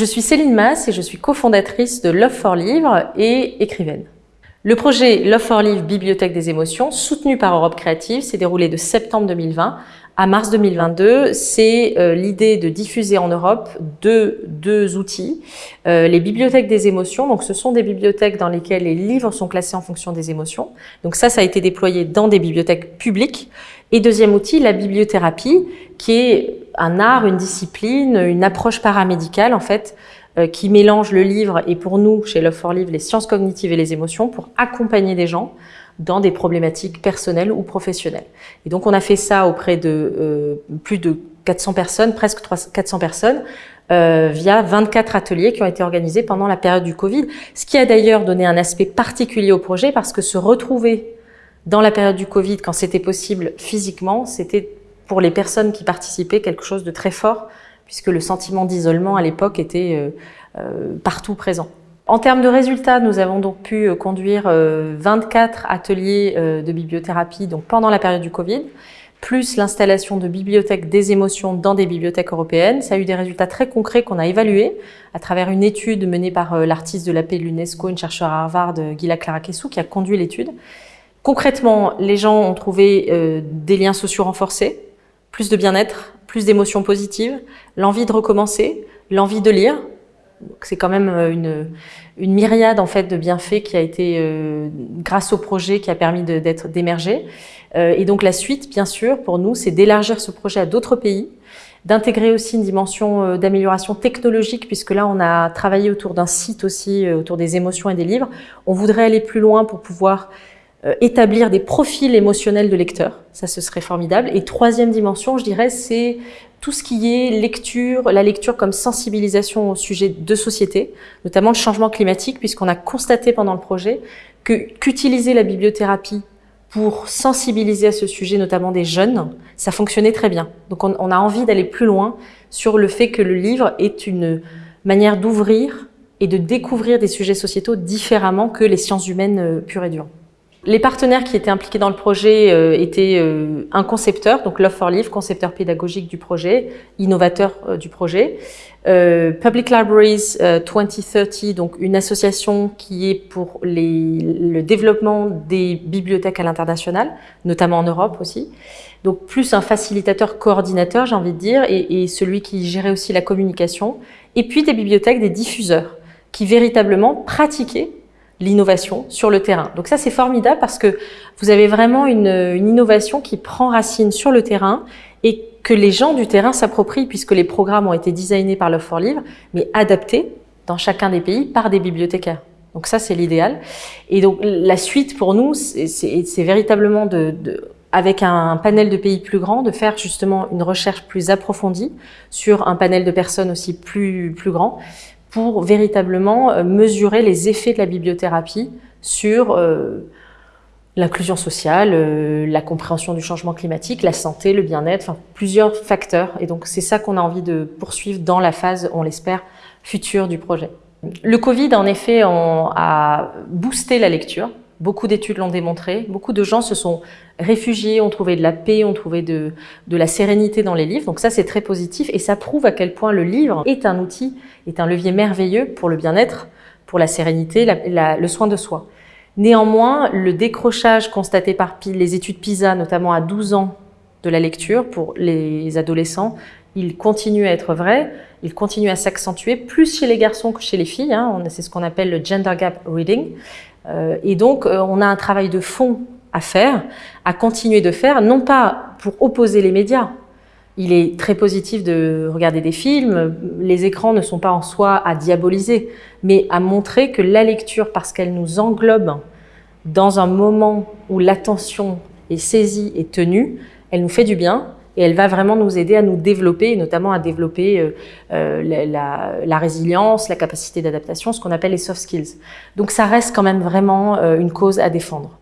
Je suis Céline Mass et je suis cofondatrice de Love for Livre et écrivaine. Le projet Love for Livre Bibliothèque des émotions, soutenu par Europe Créative, s'est déroulé de septembre 2020 à mars 2022. C'est euh, l'idée de diffuser en Europe deux, deux outils. Euh, les bibliothèques des émotions, donc ce sont des bibliothèques dans lesquelles les livres sont classés en fonction des émotions. Donc ça, ça a été déployé dans des bibliothèques publiques. Et deuxième outil, la bibliothérapie, qui est un art, une discipline, une approche paramédicale en fait, euh, qui mélange le livre et pour nous, chez Love for Live, les sciences cognitives et les émotions pour accompagner des gens dans des problématiques personnelles ou professionnelles. Et donc on a fait ça auprès de euh, plus de 400 personnes, presque 400 personnes, euh, via 24 ateliers qui ont été organisés pendant la période du Covid, ce qui a d'ailleurs donné un aspect particulier au projet parce que se retrouver dans la période du Covid, quand c'était possible physiquement, c'était pour les personnes qui participaient quelque chose de très fort puisque le sentiment d'isolement à l'époque était euh, euh, partout présent. En termes de résultats, nous avons donc pu euh, conduire 24 ateliers de bibliothérapie donc pendant la période du Covid, plus l'installation de bibliothèques des émotions dans des bibliothèques européennes. Ça a eu des résultats très concrets qu'on a évalués à travers une étude menée par l'artiste de la paix de l'UNESCO, une chercheure à Harvard, Gila Clarakessou, qui a conduit l'étude. Concrètement, les gens ont trouvé des liens sociaux renforcés, plus de bien-être, plus d'émotions positives, l'envie de recommencer, l'envie de lire. C'est quand même euh, une, une, myriade en fait de bienfaits qui a été euh, grâce au projet qui a permis d'être d'émerger. Euh, et donc la suite, bien sûr, pour nous, c'est d'élargir ce projet à d'autres pays, d'intégrer aussi une dimension euh, d'amélioration technologique, puisque là, on a travaillé autour d'un site aussi, euh, autour des émotions et des livres. On voudrait aller plus loin pour pouvoir euh, établir des profils émotionnels de lecteurs, ça ce serait formidable. Et troisième dimension, je dirais, c'est tout ce qui est lecture, la lecture comme sensibilisation au sujet de société, notamment le changement climatique, puisqu'on a constaté pendant le projet qu'utiliser la bibliothérapie pour sensibiliser à ce sujet, notamment des jeunes, ça fonctionnait très bien. Donc on, on a envie d'aller plus loin sur le fait que le livre est une manière d'ouvrir et de découvrir des sujets sociétaux différemment que les sciences humaines euh, pures et dures. Les partenaires qui étaient impliqués dans le projet euh, étaient euh, un concepteur, donc Love for Live, concepteur pédagogique du projet, innovateur euh, du projet, Public Libraries 2030, donc une association qui est pour les, le développement des bibliothèques à l'international, notamment en Europe aussi, donc plus un facilitateur coordinateur, j'ai envie de dire, et, et celui qui gérait aussi la communication, et puis des bibliothèques, des diffuseurs, qui véritablement pratiquaient l'innovation sur le terrain. Donc ça, c'est formidable parce que vous avez vraiment une, innovation qui prend racine sur le terrain et que les gens du terrain s'approprient puisque les programmes ont été designés par Love for Livre, mais adaptés dans chacun des pays par des bibliothécaires. Donc ça, c'est l'idéal. Et donc la suite pour nous, c'est véritablement de, de avec un panel de pays plus grand, de faire justement une recherche plus approfondie sur un panel de personnes aussi plus, plus grand, pour véritablement euh, mesurer les effets de la bibliothérapie sur euh, l'inclusion sociale, euh, la compréhension du changement climatique, la santé, le bien-être, enfin plusieurs facteurs. Et donc c'est ça qu'on a envie de poursuivre dans la phase, on l'espère, future du projet. Le Covid, en effet, a boosté la lecture. Beaucoup d'études l'ont démontré. Beaucoup de gens se sont réfugiés, ont trouvé de la paix, ont trouvé de, la sérénité dans les livres. Donc ça, c'est très positif et ça prouve à quel point le livre est un outil, est un levier merveilleux pour le bien-être, pour la sérénité, le soin de soi. Néanmoins, le décrochage constaté par les études PISA, notamment à 12 ans de la lecture pour les adolescents, il continue à être vrai, il continue à s'accentuer, plus chez les garçons que chez les filles. Hein. C'est ce qu'on appelle le gender gap reading. Euh, et donc, euh, on a un travail de fond à faire, à continuer de faire, non pas pour opposer les médias. Il est très positif de regarder des films, les écrans ne sont pas en soi à diaboliser, mais à montrer que la lecture, parce qu'elle nous englobe dans un moment où l'attention est saisie et tenue, elle nous fait du bien, et elle va vraiment nous aider à nous développer, notamment à développer euh, euh, la, la, résilience, la capacité d'adaptation, ce qu'on appelle les soft skills. Donc ça reste quand même vraiment euh, une cause à défendre.